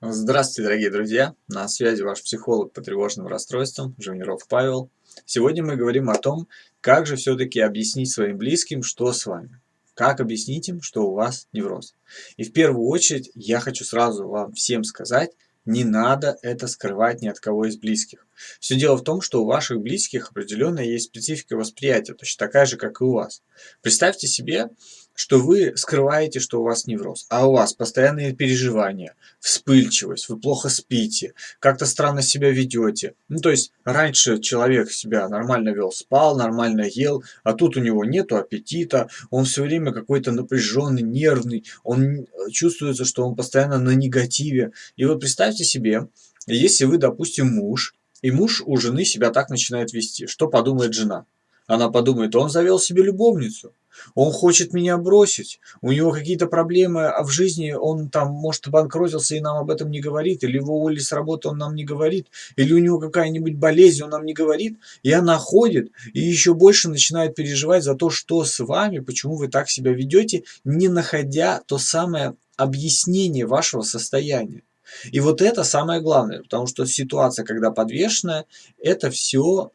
Здравствуйте, дорогие друзья! На связи ваш психолог по тревожным расстройствам Живниров Павел. Сегодня мы говорим о том, как же все-таки объяснить своим близким, что с вами. Как объяснить им, что у вас невроз. И в первую очередь я хочу сразу вам всем сказать, не надо это скрывать ни от кого из близких. Все дело в том, что у ваших близких определенная есть специфика восприятия, точно такая же, как и у вас. Представьте себе, что вы скрываете, что у вас невроз, а у вас постоянные переживания, вспыльчивость, вы плохо спите, как-то странно себя ведете. Ну, то есть, раньше человек себя нормально вел, спал, нормально ел, а тут у него нету аппетита, он все время какой-то напряженный, нервный, он чувствуется, что он постоянно на негативе. И вот представьте себе, если вы, допустим, муж, и муж у жены себя так начинает вести, что подумает жена? Она подумает, он завел себе любовницу. Он хочет меня бросить, у него какие-то проблемы а в жизни, он там, может, обанкротился и нам об этом не говорит, или его уволили с работы, он нам не говорит, или у него какая-нибудь болезнь, он нам не говорит, и она ходит и еще больше начинает переживать за то, что с вами, почему вы так себя ведете, не находя то самое объяснение вашего состояния. И вот это самое главное, потому что ситуация, когда подвешенная, это все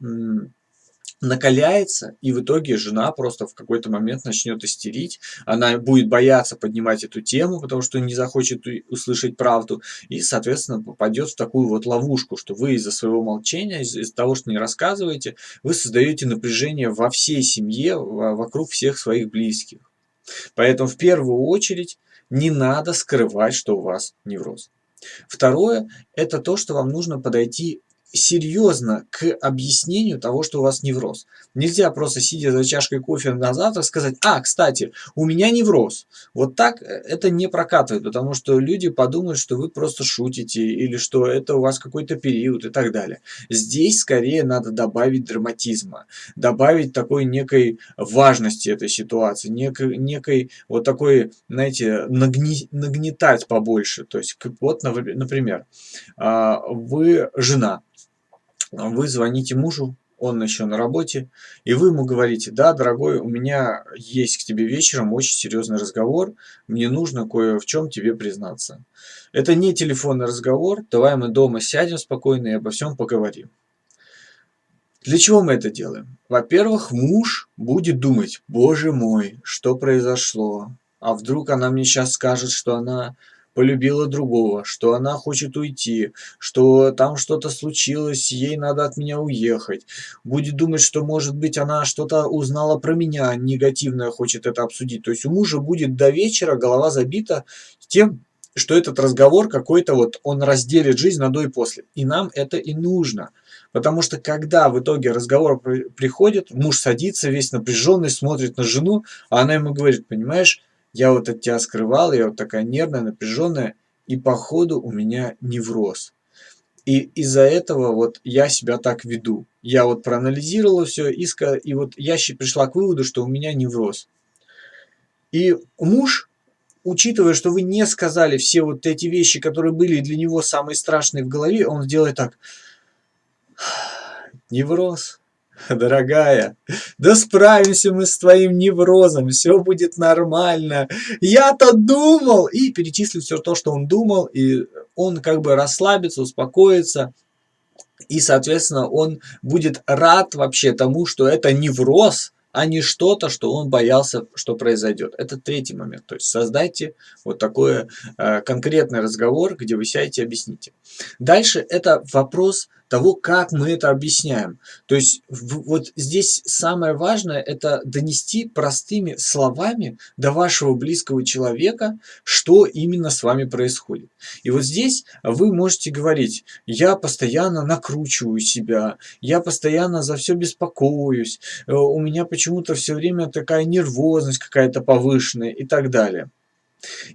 накаляется, и в итоге жена просто в какой-то момент начнет истерить, она будет бояться поднимать эту тему, потому что не захочет услышать правду, и, соответственно, попадет в такую вот ловушку, что вы из-за своего молчания, из-за из того, что не рассказываете, вы создаете напряжение во всей семье, вокруг всех своих близких. Поэтому в первую очередь не надо скрывать, что у вас невроз. Второе, это то, что вам нужно подойти серьезно к объяснению того, что у вас невроз. Нельзя просто сидя за чашкой кофе на завтрак сказать, а, кстати, у меня невроз. Вот так э, это не прокатывает, потому что люди подумают, что вы просто шутите или что это у вас какой-то период и так далее. Здесь скорее надо добавить драматизма, добавить такой некой важности этой ситуации, некой, некой вот такой, знаете, нагни, нагнетать побольше. То есть, вот, например, а, вы жена, вы звоните мужу, он еще на работе, и вы ему говорите, да, дорогой, у меня есть к тебе вечером очень серьезный разговор, мне нужно кое в чем тебе признаться. Это не телефонный разговор, давай мы дома сядем спокойно и обо всем поговорим. Для чего мы это делаем? Во-первых, муж будет думать, боже мой, что произошло? А вдруг она мне сейчас скажет, что она полюбила другого, что она хочет уйти, что там что-то случилось, ей надо от меня уехать. Будет думать, что, может быть, она что-то узнала про меня, негативное хочет это обсудить. То есть у мужа будет до вечера голова забита тем, что этот разговор какой-то вот, он разделит жизнь на до и после. И нам это и нужно. Потому что когда в итоге разговор приходит, муж садится весь напряженный, смотрит на жену, а она ему говорит, понимаешь, я вот от тебя скрывал, я вот такая нервная, напряженная, и походу у меня невроз. И из-за этого вот я себя так веду. Я вот проанализировала все, и, и вот я пришла к выводу, что у меня невроз. И муж, учитывая, что вы не сказали все вот эти вещи, которые были для него самые страшные в голове, он сделает так. Невроз Дорогая, да справимся мы с твоим неврозом, все будет нормально. Я-то думал, и перечислит все то, что он думал, и он как бы расслабится, успокоится, и, соответственно, он будет рад вообще тому, что это невроз, а не что-то, что он боялся, что произойдет. Это третий момент. То есть создайте вот такой э, конкретный разговор, где вы сядете и объясните. Дальше это вопрос того, как мы это объясняем. То есть вот здесь самое важное это донести простыми словами до вашего близкого человека, что именно с вами происходит. И вот здесь вы можете говорить, я постоянно накручиваю себя, я постоянно за все беспокоюсь, э, у меня почему-то все время такая нервозность какая-то повышенная и так далее.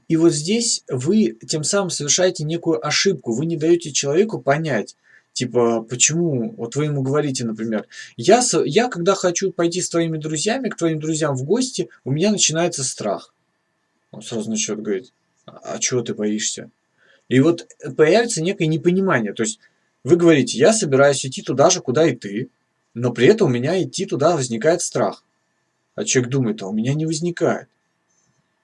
И вот здесь вы тем самым совершаете некую ошибку, вы не даете человеку понять, Типа, почему, вот вы ему говорите, например, я, я когда хочу пойти с твоими друзьями, к твоим друзьям в гости, у меня начинается страх. Он сразу начнет говорить, а, а чего ты боишься? И вот появится некое непонимание. То есть вы говорите, я собираюсь идти туда же, куда и ты, но при этом у меня идти туда возникает страх. А человек думает, а у меня не возникает.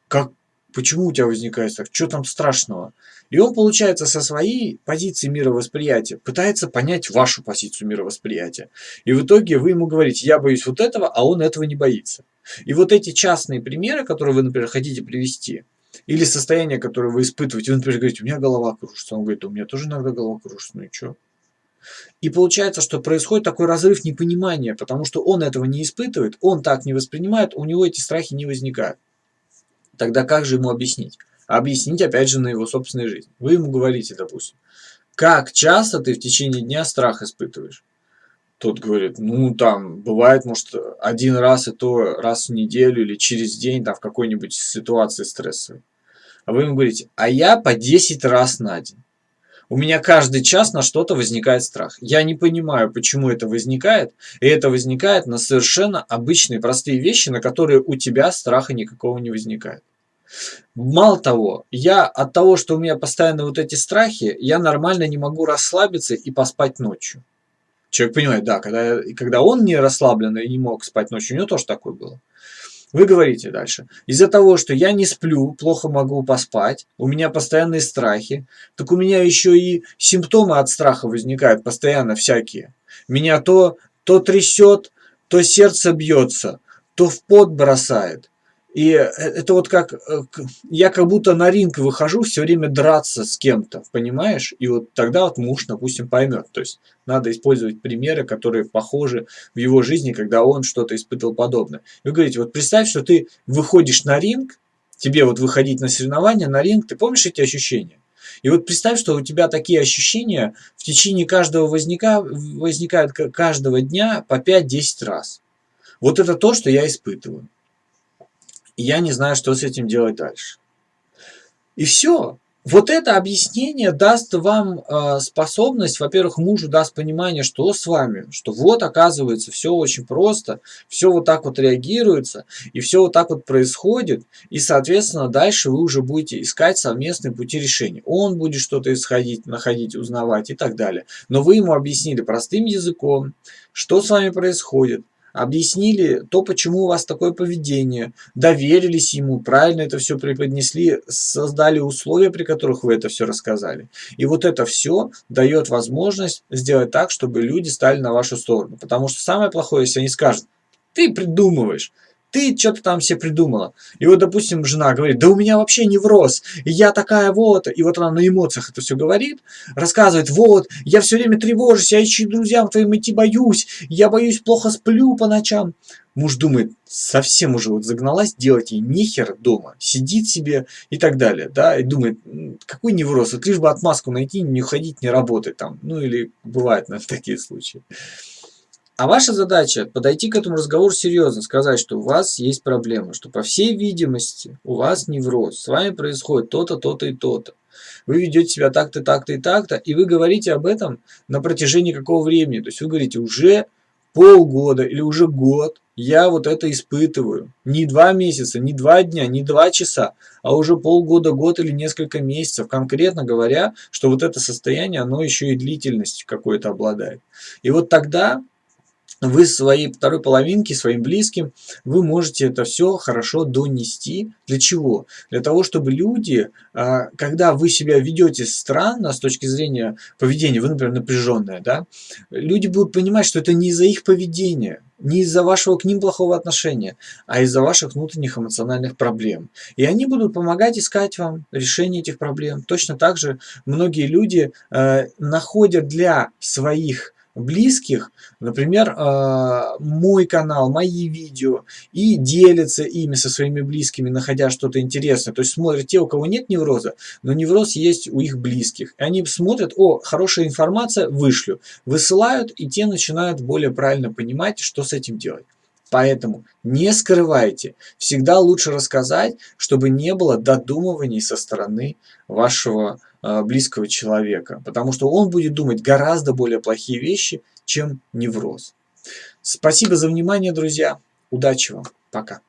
Как, почему у тебя возникает страх, что там страшного? И он, получается, со своей позиции мировосприятия пытается понять вашу позицию мировосприятия. И в итоге вы ему говорите, я боюсь вот этого, а он этого не боится. И вот эти частные примеры, которые вы, например, хотите привести, или состояние, которое вы испытываете, вы, например, говорите, у меня голова кружится, он говорит, у меня тоже иногда голова кружится, ну и что? И получается, что происходит такой разрыв непонимания, потому что он этого не испытывает, он так не воспринимает, у него эти страхи не возникают. Тогда как же ему объяснить? Объяснить, опять же, на его собственной жизни. Вы ему говорите, допустим, как часто ты в течение дня страх испытываешь? Тот говорит, ну там, бывает, может, один раз и то раз в неделю или через день, там, в какой-нибудь ситуации стрессовой. А вы ему говорите, а я по 10 раз на день. У меня каждый час на что-то возникает страх. Я не понимаю, почему это возникает. И это возникает на совершенно обычные, простые вещи, на которые у тебя страха никакого не возникает. Мало того, я от того, что у меня постоянно вот эти страхи, я нормально не могу расслабиться и поспать ночью. Человек понимает, да, когда, когда он не расслаблен и не мог спать ночью, у него тоже такое было. Вы говорите дальше. Из-за того, что я не сплю, плохо могу поспать, у меня постоянные страхи, так у меня еще и симптомы от страха возникают постоянно всякие. Меня то, то трясет, то сердце бьется, то в пот бросает. И э, это вот как, э, я как будто на ринг выхожу все время драться с кем-то, понимаешь? И вот тогда вот муж, допустим, поймет. То есть надо использовать примеры, которые похожи в его жизни, когда он что-то испытывал подобное. Вы говорите, вот представь, что ты выходишь на ринг, тебе вот выходить на соревнования, на ринг, ты помнишь эти ощущения? И вот представь, что у тебя такие ощущения в течение каждого возника, возникают каждого дня по 5-10 раз. Вот это то, что я испытываю и я не знаю, что с этим делать дальше. И все. Вот это объяснение даст вам э, способность, во-первых, мужу даст понимание, что с вами, что вот оказывается все очень просто, все вот так вот реагируется, и все вот так вот происходит, и, соответственно, дальше вы уже будете искать совместные пути решения. Он будет что-то исходить, находить, узнавать и так далее. Но вы ему объяснили простым языком, что с вами происходит, объяснили то, почему у вас такое поведение, доверились ему, правильно это все преподнесли, создали условия, при которых вы это все рассказали. И вот это все дает возможность сделать так, чтобы люди стали на вашу сторону. Потому что самое плохое, если они скажут, ты придумываешь, ты что-то там себе придумала. И вот, допустим, жена говорит, да у меня вообще невроз, и я такая вот, и вот она на эмоциях это все говорит, рассказывает, вот, я все время тревожусь, я ищу друзьям твоим идти боюсь, я боюсь, плохо сплю по ночам. Муж думает, совсем уже вот загналась, делать ей нехер дома, сидит себе и так далее, да, и думает, какой невроз, вот лишь бы отмазку найти, не уходить, не работать там, ну или бывает, наверное, такие случаи. А ваша задача подойти к этому разговору серьезно, сказать, что у вас есть проблема, что по всей видимости у вас невроз, с вами происходит то-то, то-то и то-то. Вы ведете себя так-то, так-то и так-то, и вы говорите об этом на протяжении какого времени. То есть вы говорите уже полгода или уже год я вот это испытываю. Не два месяца, не два дня, не два часа, а уже полгода, год или несколько месяцев. Конкретно говоря, что вот это состояние, оно еще и длительностью какой-то обладает. И вот тогда вы своей второй половинке, своим близким, вы можете это все хорошо донести. Для чего? Для того, чтобы люди, а, когда вы себя ведете странно с точки зрения поведения, вы, например, напряженная, да, люди будут понимать, что это не из-за их поведения, не из-за вашего к ним плохого отношения, а из-за ваших внутренних эмоциональных проблем. И они будут помогать искать вам решение этих проблем. Точно так же многие люди э, находят для своих близких, например, а, мой канал, мои видео, и делятся ими со своими близкими, находя что-то интересное. То есть смотрят те, у кого нет невроза, но невроз есть у их близких. И они смотрят, о, хорошая информация, вышлю. Высылают, и те начинают более правильно понимать, что с этим делать. Поэтому не скрывайте. Всегда лучше рассказать, чтобы не было додумываний со стороны вашего близкого человека. Потому что он будет думать гораздо более плохие вещи, чем невроз. Спасибо за внимание, друзья. Удачи вам. Пока.